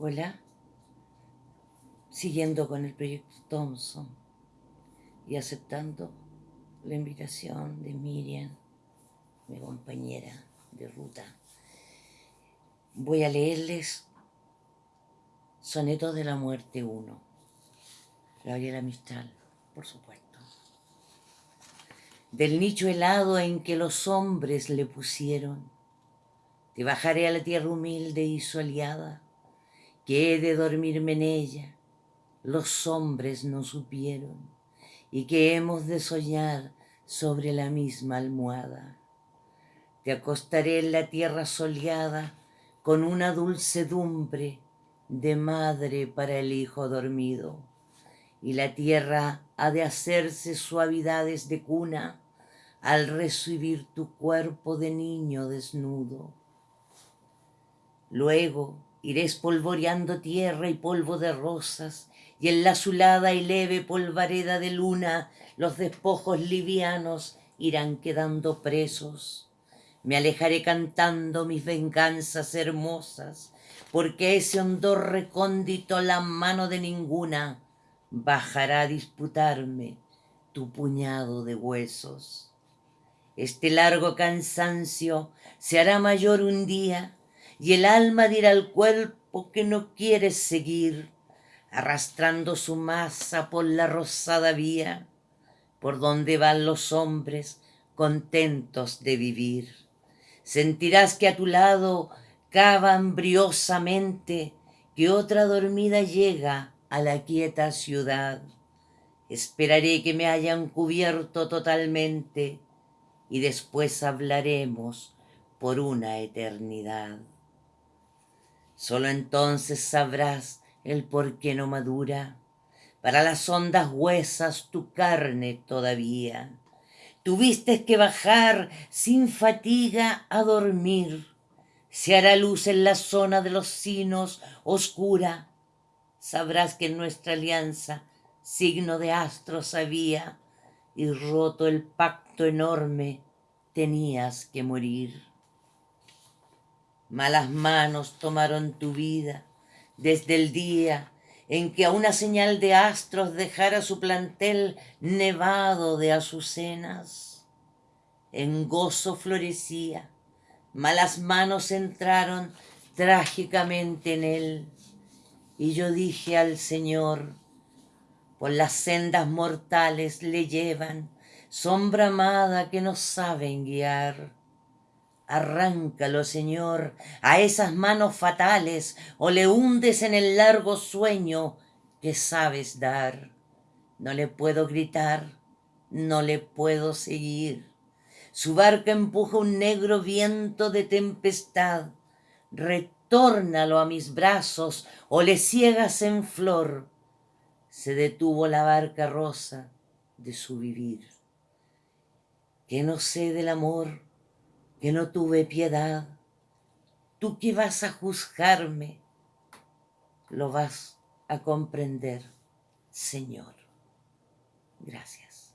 Hola, siguiendo con el proyecto Thompson y aceptando la invitación de Miriam, mi compañera de ruta. Voy a leerles Sonetos de la Muerte 1, Gabriela Mistral, por supuesto. Del nicho helado en que los hombres le pusieron, te bajaré a la tierra humilde y soleada, que he de dormirme en ella, los hombres no supieron, y que hemos de soñar sobre la misma almohada. Te acostaré en la tierra soleada con una dulcedumbre de madre para el hijo dormido, y la tierra ha de hacerse suavidades de cuna al recibir tu cuerpo de niño desnudo. Luego, Iré espolvoreando tierra y polvo de rosas, y en la azulada y leve polvareda de luna los despojos livianos irán quedando presos. Me alejaré cantando mis venganzas hermosas, porque ese hondor recóndito la mano de ninguna bajará a disputarme tu puñado de huesos. Este largo cansancio se hará mayor un día, y el alma dirá al cuerpo que no quiere seguir, arrastrando su masa por la rosada vía, por donde van los hombres contentos de vivir. Sentirás que a tu lado cava embriosamente que otra dormida llega a la quieta ciudad. Esperaré que me hayan cubierto totalmente y después hablaremos por una eternidad. Solo entonces sabrás el por qué no madura para las hondas huesas tu carne todavía. Tuviste que bajar sin fatiga a dormir. Se hará luz en la zona de los sinos oscura. Sabrás que en nuestra alianza signo de astros había y roto el pacto enorme tenías que morir. Malas manos tomaron tu vida desde el día en que a una señal de astros dejara su plantel nevado de azucenas. En gozo florecía, malas manos entraron trágicamente en él. Y yo dije al Señor, por las sendas mortales le llevan sombra amada que no saben guiar Arráncalo, Señor, a esas manos fatales, o le hundes en el largo sueño que sabes dar. No le puedo gritar, no le puedo seguir. Su barca empuja un negro viento de tempestad. Retórnalo a mis brazos, o le ciegas en flor. Se detuvo la barca rosa de su vivir. Que no sé del amor, que no tuve piedad, tú que vas a juzgarme, lo vas a comprender, Señor. Gracias.